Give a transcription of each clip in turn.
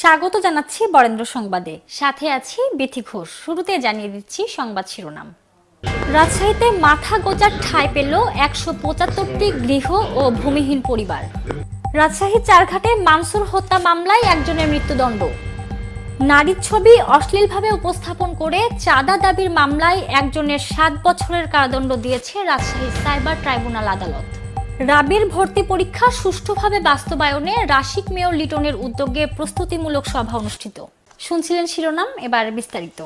স্বাগত জানাচ্ছি বরেন্দ্র সংবাদে। সাথে আছি বিথি ঘোষ। শুরুতে জানিয়ে দিচ্ছি সংবাদ শিরোনাম। রাজশাহীতে মাথা গোজার ঠাঁই পেল একশো পঁচাত্তরটি গৃহ ও ভূমিহীন পরিবার। রাজশাহী চারঘাটে মানসুর হত্যা মামলায় একজনের মৃত্যুদণ্ড। নারীর ছবি অশ্লীলভাবে উপস্থাপন করে চাঁদা দাবির মামলায় একজনের সাত বছরের কারাদণ্ড দিয়েছে রাজশাহী সাইবার ট্রাইব্যুনাল আদালত। রাবির ভর্তি পরীক্ষা সুষ্ঠুভাবে বাস্তবায়নে রাশিক মেয়র লিটনের উদ্যোগে প্রস্তুতিমূলক সভা অনুষ্ঠিত। শুনছিলেন শিরোনাম, এবার বিস্তারিত।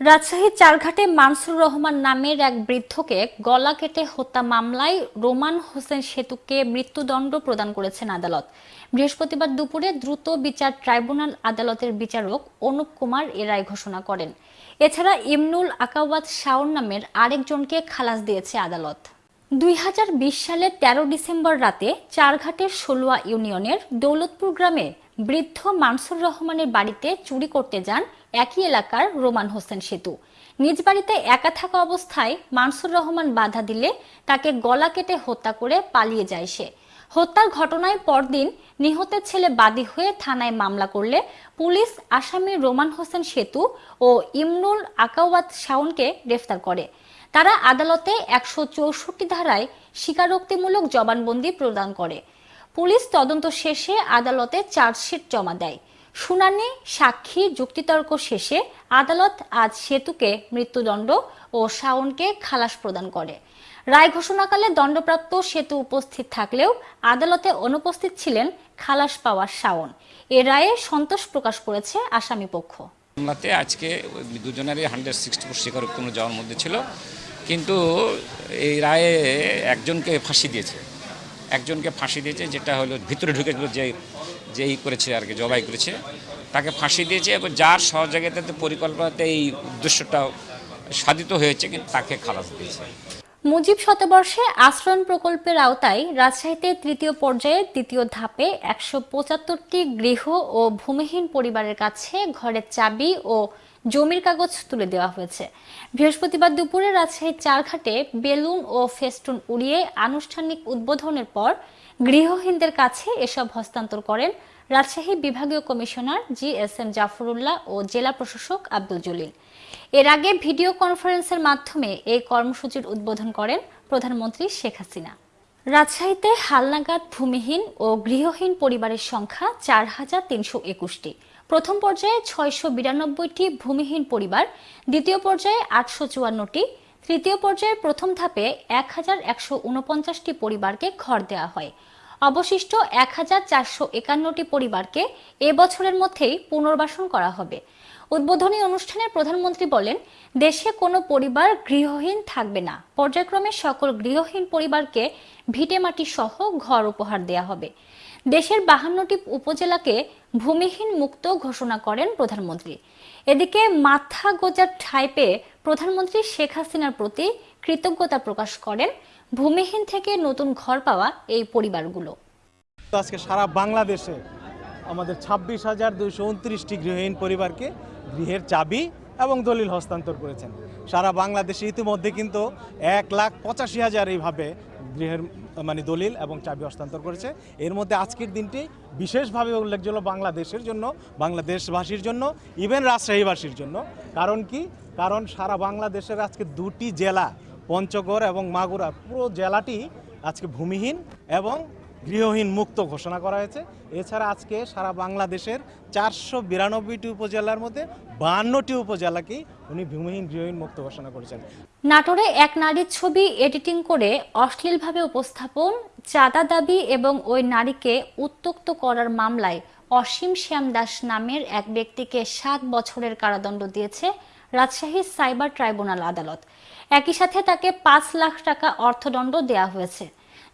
রাজশাহীর চারঘাটে মানসুর রহমান নামের এক বৃদ্ধকে গলা কেটে হত্যা মামলায় রোমান হোসেন সেতুকে মৃত্যুদণ্ড প্রদান করেছেন আদালত। বৃহস্পতিবার দুপুরে দ্রুত বিচার ট্রাইব্যুনাল আদালতের বিচারক অনুপ কুমার এ রায় ঘোষণা করেন। এছাড়া ইমনুল আকাওয়াত শাওন নামের আরেকজনকে খালাস দিয়েছে আদালত। দুই হাজার বিশ সালের তেরো ডিসেম্বর রাতে চারঘাটের ষোলোয়া ইউনিয়নের দৌলতপুর গ্রামে বৃদ্ধ মানসুর রহমানের বাড়িতে চুরি করতে যান একই এলাকার রোমান হোসেন সেতু। নিজ বাড়িতে একা থাকা অবস্থায় মানসুর রহমান বাধা দিলে তাকে গলা কেটে হত্যা করে পালিয়ে যায় সে। হত্যার ঘটনায় পরদিন নিহতের ছেলে বাদী হয়ে থানায় মামলা করলে পুলিশ আসামি রোমান হোসেন সেতু ও ইমনুল আকাওয়াত শাওনকে গ্রেফতার করে। তারা আদালতে একশো চৌষট্টি ধারায় স্বীকারোক্তিমূলক জবানবন্দি প্রদান করে। পুলিশ তদন্ত শেষে আদালতে চার্জশিট জমা দেয়। শুনানি, সাক্ষী, যুক্তিতর্ক শেষে আদালত আজ সেতুকে মৃত্যুদণ্ড ও শাওনকে খালাস প্রদান করে। রায় ঘোষণাকালে দণ্ডপ্রাপ্ত সেতু উপস্থিত থাকলেও আদালতে অনুপস্থিত ছিলেন খালাস পাওয়া শাওন। এ রায়ে সন্তোষ প্রকাশ করেছে আসামি পক্ষ। মামলাতে আজকে দুজনেরই হান্ড্রেড সিক্সটি ফোর স্বীকারোক্তি যাওয়ার মধ্যে ছিল। কিন্তু এই রায়ে একজনকে ফাঁসি দিয়েছে। একজনকে ফাঁসি দিয়েছে যেটা হলো ভিতরে ঢুকেছিল যে যেই করেছে আর কি, জবাই করেছে। তাকে ফাঁসি দিয়েছে এবং যার সহযোগিতাতে, পরিকল্পনাতে এই উদ্দেশ্যটা সাধিত হয়েছে, কিন্তু তাকে খালাস দিয়েছে। মুজিব শতবর্ষে আশ্রয়ণ প্রকল্পের আওতায় রাজশাহীতে তৃতীয় পর্যায়ে দ্বিতীয় ধাপে একশো পঁচাত্তরটি গৃহ ও ভূমিহীন পরিবারের কাছে ঘরের চাবি ও জমির কাগজ তুলে দেওয়া হয়েছে। বৃহস্পতিবার দুপুরে রাজশাহীর চারঘাটে বেলুন ও ফেস্টুন উড়িয়ে আনুষ্ঠানিক উদ্বোধনের পর গৃহহীনদের কাছে এসব হস্তান্তর করেন রাজশাহী বিভাগীয় commissioner G S M Zafrullah ও জেলা প্রশাসক আব্দুল জলিল। এর আগে ভিডিও কনফারেন্সের মাধ্যমে এই কর্মসূচির উদ্বোধন করেন প্রধানমন্ত্রী শেখ হাসিনা। রাজশাহীতে হালনাগাদ ভূমিহীন ও গৃহহীন পরিবারের সংখ্যা চার হাজার তিনশো একুশটি। প্রথম পর্যায়ে ছয়শো বিরানব্বইটি ভূমিহীন পরিবার, দ্বিতীয় পর্যায়ে আটশো চুয়ান্নটি, তৃতীয় পর্যায়ে প্রথম ধাপে এক হাজার একশো উনপঞ্চাশটি পরিবারকে ঘর দেওয়া হয়। অবশিষ্ট এক হাজার চারশো একান্নটি পরিবারকে এ বছরের মধ্যেই পুনর্বাসন করা হবে। উদ্বোধনী অনুষ্ঠানে প্রধানমন্ত্রী বলেন, দেশে কোনো পরিবার গৃহহীন থাকবে না। পর্যায়ক্রমে সকল গৃহহীন পরিবারকে ভিটেমাটি সহ ঘর উপহার দেয়া হবে। দেশের বাহান্নটি উপজেলাকে ভূমিহীন মুক্ত ঘোষণা করেন প্রধানমন্ত্রী। এদিকে মাথা গোজার ঠাঁই পেয়ে প্রধানমন্ত্রী শেখ হাসিনার প্রতি কৃতজ্ঞতা প্রকাশ করেন। ভূমিহীন থেকে নতুন ঘর পাওয়া এই পরিবারগুলো। আজকে সারা বাংলাদেশে আমাদের ছাব্বিশ হাজার দুইশো উনত্রিশটি গৃহহীন পরিবারকে গৃহের চাবি এবং দলিল হস্তান্তর করেছেন। সারা বাংলাদেশে ইতিমধ্যে কিন্তু এক লাখ পঁচাশি হাজার এইভাবে গৃহের মানে দলিল এবং চাবি হস্তান্তর করেছে। এর মধ্যে আজকের দিনটি বিশেষভাবে উল্লেখযোগ্য বাংলাদেশের জন্য, বাংলাদেশবাসীর জন্য ইভেন রাজশাহীবাসীর জন্য। কারণ কি? কারণ সারা বাংলাদেশের আজকে দুটি জেলা, পঞ্চগড় এবং মাগুরা, পুরো জেলাটি আজকে ভূমিহীন এবং গৃহহীন মুক্ত ঘোষণা করা হয়েছে। এছাড়া আজকে সারা বাংলাদেশের চারশো বিরানব্বইটি উপজেলার মধ্যে বাহান্নটি উপজেলাকেই উনি ভূমিহীন গৃহহীন মুক্ত ঘোষণা করেছেন। নাটোরে এক নারীর ছবি এডিটিং করে অশ্লীলভাবে উপস্থাপন, চাঁদা দাবি এবং ওই নারীকে উত্তক্ত করার মামলায় অসীম শ্যাম দাস নামের এক ব্যক্তিকে সাত বছরের কারাদণ্ড দিয়েছে রাজশাহী সাইবার ট্রাইব্যুনাল আদালত। একই সাথে তাকে পাঁচ লাখ টাকা অর্থদণ্ড দেয়া হয়েছে।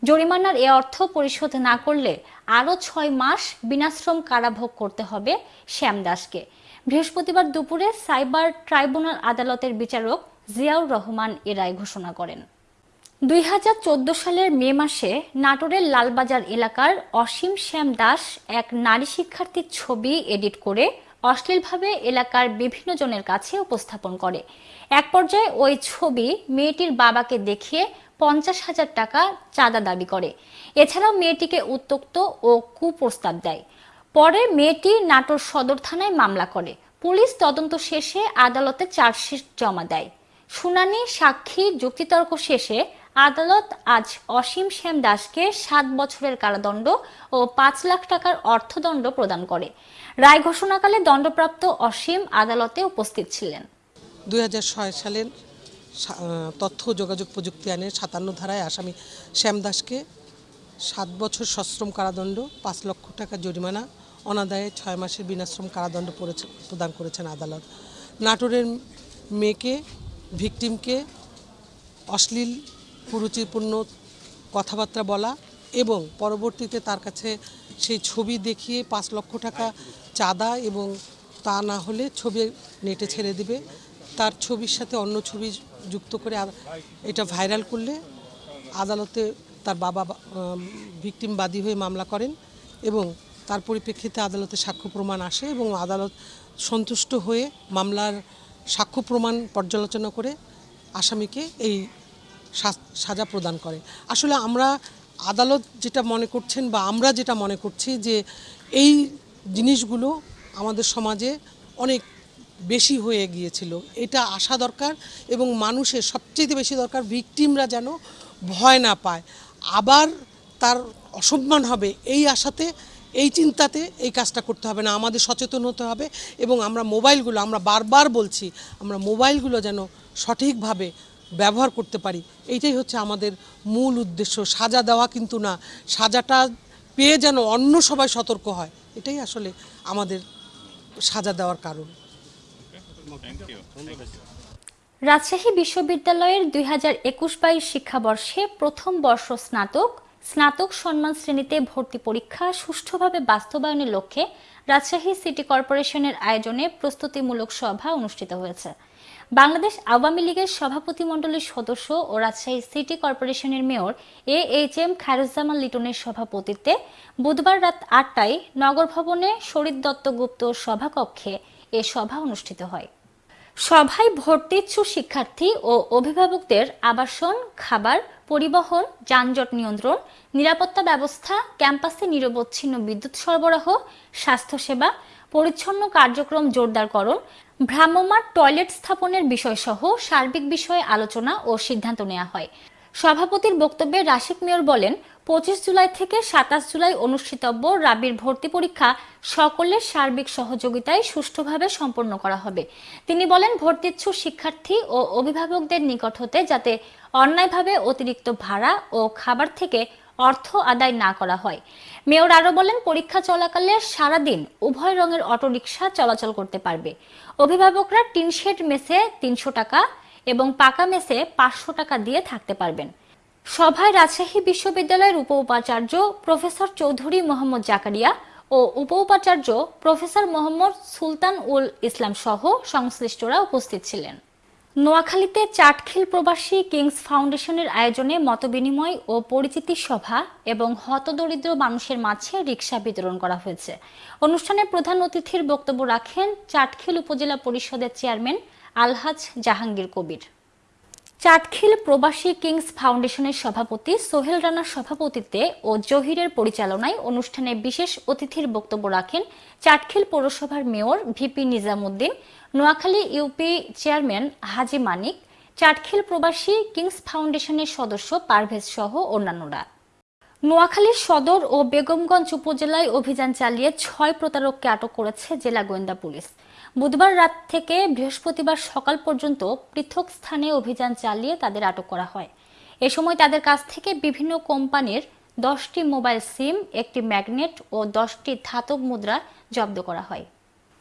জরিমানার এ অর্থ পরিশোধ না করলে আরও ছয় মাস বিনাশ্রম কারাভোগ করতে হবে শ্যাম দাসকে। বৃহস্পতিবার দুপুরে সাইবার ট্রাইব্যুনাল আদালতের বিচারক জিয়াউর রহমান এ রায় ঘোষণা করেন। দুই হাজার চোদ্দ সালের মে মাসে নাটোরের লালবাজার এলাকার অসীম শ্যাম দাস এক নারী শিক্ষার্থীর ছবি এডিট করে অশ্লীলভাবে এলাকার বিভিন্ন জনের কাছে উপস্থাপন করে। এক পর্যায়ে ওই ছবি মেয়েটির বাবাকে দেখিয়ে পঞ্চাশ হাজার টাকা চাঁদা দাবি করে। এছাড়াও মেয়েটিকে উত্তক্ত ও কুপ্রস্তাব দেয়। পরে মেয়েটি নাটোর সদর থানায় মামলা করে। পুলিশ তদন্ত শেষে আদালতে চার্জশিট জমা দেয়। শুনানি, সাক্ষী, যুক্তিতর্ক শেষে আদালত আজ অসীম শ্যাম দাসকে সাত বছরের কারাদণ্ড ও পাঁচ লাখ টাকার অর্থদণ্ড প্রদান করে। রায় ঘোষণাকালে দণ্ডপ্রাপ্ত অসীম আদালতে উপস্থিত ছিলেন। দুই হাজার ছয় সালের তথ্য যোগাযোগ প্রযুক্তি আইনের সাতান্ন ধারায় আসামি শ্যাম দাসকে সাত বছর সশ্রম কারাদণ্ড, পাঁচ লক্ষ টাকা জরিমানা, অনাদায়ে ছয় মাসের বিনাশ্রম কারাদণ্ড প্রদান করেছেন আদালত। নাটোরের মেয়েকে, ভিকটিমকে অশ্লীল, কুরুচিপূর্ণ কথাবার্তা বলা এবং পরবর্তীতে তার কাছে সেই ছবি দেখিয়ে পাঁচ লক্ষ টাকা চাঁদা এবং তা না হলে ছবি নেটে ছেড়ে দিবে। তার ছবির সাথে অন্য ছবি যুক্ত করে এটা ভাইরাল করলে আদালতে তার বাবা ভিকটিম বাদী হয়ে মামলা করেন এবং তার পরিপ্রেক্ষিতে আদালতে সাক্ষ্য প্রমাণ আসে এবং আদালত সন্তুষ্ট হয়ে মামলার সাক্ষ্য প্রমাণ পর্যালোচনা করে আসামিকে এই সাজা প্রদান করে। আসলে আমরা আদালত যেটা মনে করছেন বা আমরা যেটা মনে করছি যে এই জিনিসগুলো আমাদের সমাজে অনেক বেশি হয়ে গিয়েছিল। এটা আসা দরকার এবং মানুষের সবচেয়ে বেশি দরকার ভিকটিমরা যেন ভয় না পায়। আবার তার অসম্মান হবে এই আশাতে, এই চিন্তাতে এই কাজটা করতে হবে না। আমাদের সচেতন হতে হবে এবং আমরা মোবাইলগুলো, আমরা বারবার বলছি, আমরা মোবাইলগুলো যেন সঠিকভাবে ব্যবহার করতে পারি। এইটাই হচ্ছে আমাদের মূল উদ্দেশ্য। সাজা দেওয়া কিন্তু না। সাজাটা পেয়ে যেন অন্য সবাই সতর্ক হয়। এটাই আসলে আমাদের সাজা দেওয়ার কারণ। রাজশাহী বিশ্ববিদ্যালয়ের দুই হাজার একুশ বাইশ শিক্ষাবর্ষে প্রথম বর্ষ স্নাতক স্নাতক সম্মান শ্রেণীতে ভর্তি পরীক্ষা সুষ্ঠুভাবে বাস্তবায়নের লক্ষ্যে রাজশাহী সিটি কর্পোরেশনের আয়োজনে প্রস্তুতিমূলক সভা অনুষ্ঠিত হয়েছে। বাংলাদেশ আওয়ামী লীগের সভাপতিমণ্ডলীর সদস্য ও রাজশাহী সিটি কর্পোরেশনের mayor A H M Khairuzzaman লিটনের সভাপতিত্বে বুধবার রাত আটটায় নগর ভবনে শরীর দত্তগুপ্ত সভাকক্ষে এ সভা অনুষ্ঠিত হয়। সভায় ভর্তিচ্ছু শিক্ষার্থী ও অভিভাবকদের আবাসন, খাবার, পরিবহন, যানজট নিয়ন্ত্রণ, নিরাপত্তা ব্যবস্থা, ক্যাম্পাসে নিরবচ্ছিন্ন বিদ্যুৎ সরবরাহ, স্বাস্থ্যসেবা, পরিচ্ছন্ন কার্যক্রম জোরদারকরণ, ভ্রাম্যমাণ টয়লেট স্থাপনের বিষয়সহ সার্বিক বিষয়ে আলোচনা ও সিদ্ধান্ত নেওয়া হয়। সভাপতির বক্তব্যে রাশিক মেয়র বলেন পঁচিশ জুলাই থেকে সাতাশ জুলাই অনুষ্ঠিতব্য রাবির ভর্তি পরীক্ষা সকলের সার্বিক সহযোগিতায় সুষ্ঠুভাবে সম্পন্ন করা হবে। তিনি বলেন, ভর্তিচ্ছু শিক্ষার্থী ও অভিভাবকদের নিকট হতে যাতে অন্যায়ভাবে অতিরিক্ত ভাড়া ও খাবার থেকে অর্থ আদায় না করা হয়। মেয়র আরও বলেন, পরীক্ষা চলাকালে সারাদিন উভয় রঙের অটোরিকশা চলাচল করতে পারবে। অভিভাবকরা টিনশেড মেসে তিনশো টাকা এবং পাকা মেসে পাঁচশো টাকা দিয়ে থাকতে পারবেন। সভায় রাজশাহী বিশ্ববিদ্যালয়ের উপ উপাচার্য প্রফেসর চৌধুরী মোহাম্মদ জাকারিয়া ও উপ উপাচার্য প্রফেসর মোহাম্মদ সুলতান উল ইসলাম সহ সংশ্লিষ্টরা উপস্থিত ছিলেন। নোয়াখালীতে চাটখিল প্রবাসী কিংস ফাউন্ডেশনের আয়োজনে মতবিনিময় ও পরিচিতি সভা এবং হতদরিদ্র মানুষের মাঝে রিক্সা বিতরণ করা হয়েছে। অনুষ্ঠানে প্রধান অতিথির বক্তব্য রাখেন চাটখিল উপজেলা পরিষদের চেয়ারম্যান আলহাজ জাহাঙ্গীর কবির। চাটখিল প্রবাসী কিংস ফাউন্ডেশনের সভাপতি সোহেল রানার সভাপতিত্বে ও জহিরের পরিচালনায় অনুষ্ঠানে বিশেষ অতিথির বক্তব্য রাখেন চাটখিল পৌরসভার mayor VP Nizamuddin, Noakhali UP chairman Haji Manik, Chatkhil প্রবাসী কিংস ফাউন্ডেশনের সদস্য পারভেজ সহ অন্যান্যরা। নোয়াখালীর সদর ও বেগমগঞ্জ উপজেলায় অভিযান চালিয়ে ছয় প্রতারককে আটক করেছে জেলা গোয়েন্দা পুলিশ। বুধবার রাত থেকে বৃহস্পতিবার সকাল পর্যন্ত পৃথক স্থানে অভিযান চালিয়ে তাদের আটক করা হয়। এ সময় তাদের কাছ থেকে বিভিন্ন কোম্পানির দশটি মোবাইল সিম, একটি ম্যাগনেট ও দশটি ধাতব মুদ্রা জব্দ করা হয়।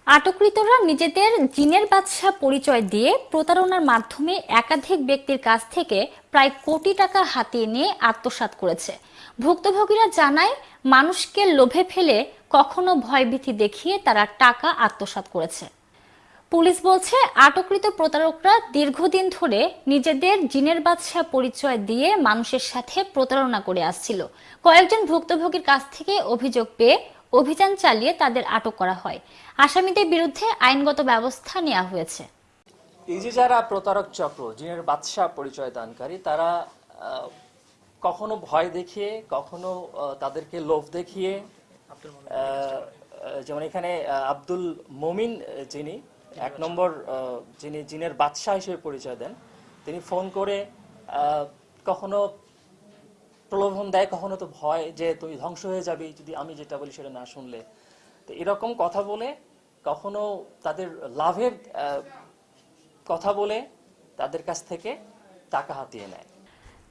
আটককৃতরা নিজেদের জিনের বাদশা পরিচয় দিয়ে প্রতারণার মাধ্যমে একাধিক ব্যক্তির কাছ থেকে প্রায় কোটি টাকা হাতিয়ে নিয়ে আত্মসাৎ করেছে। ভুক্তভোগীরা জানায়, মানুষকে লোভে ফেলে কখনো ভয়ভীতি দেখিয়ে তারা টাকা আত্মসাৎ করেছে। পুলিশ বলছে, আটককৃত প্রতারকরা দীর্ঘদিন ধরে নিজেদের জিনের বাদশা পরিচয় দিয়ে মানুষের সাথে প্রতারণা করে আসছিল। কয়েকজন ভুক্তভোগীর কাছ থেকে অভিযোগ পেয়ে অভিযান চালিয়ে তাদের আটক করা হয়। আসামিদের বিরুদ্ধে আইনগত ব্যবস্থা নেওয়া হয়েছে। এই যে যারা প্রতারক চক্র, জিনের বাদশাহ পরিচয় দানকারী, তারা কখনো ভয় দেখিয়ে, কখনো তাদেরকে লোভ দেখিয়ে যেমন এখানে আব্দুল মমিন যিনি এক নম্বর যিনি জিনের বাদশাহ হিসেবে পরিচয় দেন, তিনি ফোন করে কখনো প্রলোভন দেয়, কখনো তো ভয় যে তুমি ধ্বংস হয়ে যাবে, যদি আমি যেটা বলি সেটা না শুনলে। তো এরকম কথা বলে, কখনো তাদের লাভের কথা বলে, তাদের কাছ থেকে টাকা হাতিয়ে নেয়।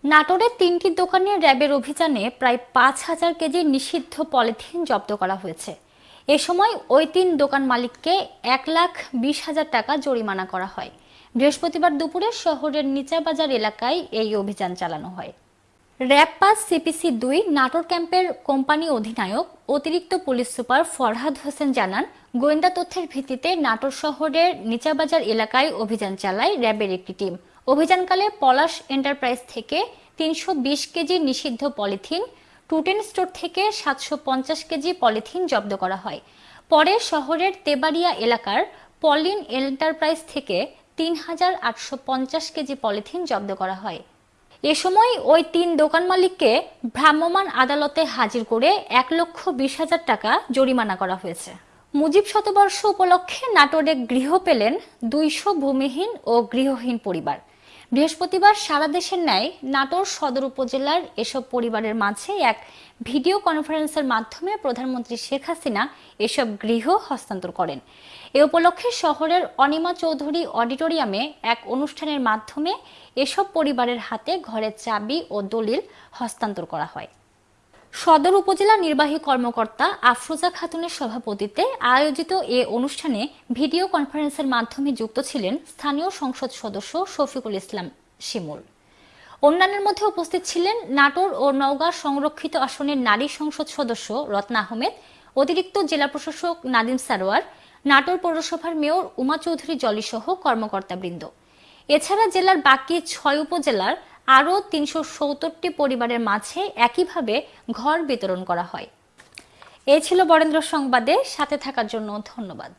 নাটোরের তিনটি দোকানে র্যাবের অভিযানে প্রায় পাঁচ হাজার কেজি নিষিদ্ধ পলিথিন জব্দ করা হয়েছে। এ সময় ওই তিন দোকান মালিককে এক লাখ বিশ হাজার টাকা জরিমানা করা হয়। বৃহস্পতিবার দুপুরে শহরের নিচাবাজার এলাকায় এই অভিযান চালানো হয়। র্যাব পাস সিপিসি দুই নাটোর ক্যাম্পের কোম্পানি অধিনায়ক, অতিরিক্ত পুলিশ সুপার ফরহাদ হোসেন জানান, গোয়েন্দা তথ্যের ভিত্তিতে নাটোর শহরের নিচাবাজার এলাকায় অভিযান চালায় র্যাবের একটি টিম। অভিযানকালে পলাশ এন্টারপ্রাইজ থেকে তিনশো বিশ কেজি নিষিদ্ধ পলিথিন টুটেন স্টোর থেকে সাতশো পঞ্চাশ কেজি পলিথিন জব্দ করা হয়। পরে শহরের তেবাড়িয়া এলাকার পলিন এন্টারপ্রাইজ থেকে তিন হাজার আটশো পঞ্চাশ কেজি পলিথিন জব্দ করা হয়। এ সময় ওই তিন দোকান মালিককে ভ্রাম্যমাণ আদালতে হাজির করে এক লক্ষ বিশ হাজার টাকা জরিমানা করা হয়েছে। মুজিব শতবর্ষ উপলক্ষে নাটোরে গৃহ পেলেন দুইশো ভূমিহীন ও গৃহহীন পরিবার। বৃহস্পতিবার সারা দেশের ন্যায় নাটোর সদর উপজেলার এসব পরিবারের মাঝে এক ভিডিও কনফারেন্সের মাধ্যমে প্রধানমন্ত্রী শেখ হাসিনা এসব গৃহ হস্তান্তর করেন। এ উপলক্ষে শহরের অনিমা চৌধুরী অডিটোরিয়ামে এক অনুষ্ঠানের মাধ্যমে এসব পরিবারের হাতে ঘরের চাবি ও দলিল হস্তান্তর করা হয়। সদর উপজেলা নির্বাহী কর্মকর্তা আফরোজা খাতুনের সভাপতিত্বে আয়োজিত এ অনুষ্ঠানে ভিডিও কনফারেন্সের মাধ্যমে যুক্ত ছিলেন স্থানীয় সংসদ সদস্য শফিকুল ইসলাম শিমুল। অন্যান্যের মধ্যে উপস্থিত ছিলেন নাটোর ও নওগাঁ সংরক্ষিত আসনের নারী সংসদ সদস্য রত্না আহমেদ, অতিরিক্ত জেলা প্রশাসক নাদিম সারোয়ার, নাটোর পৌরসভার মেয়র উমা চৌধুরী জলিসহ কর্মকর্তাবৃন্দ। এছাড়া জেলার বাকি ছয় উপজেলার আরও তিনশো পরিবারের মাঝে একইভাবে ঘর বিতরণ করা হয়। এ ছিল বরেন্দ্র সংবাদে, সাথে থাকার জন্য ধন্যবাদ।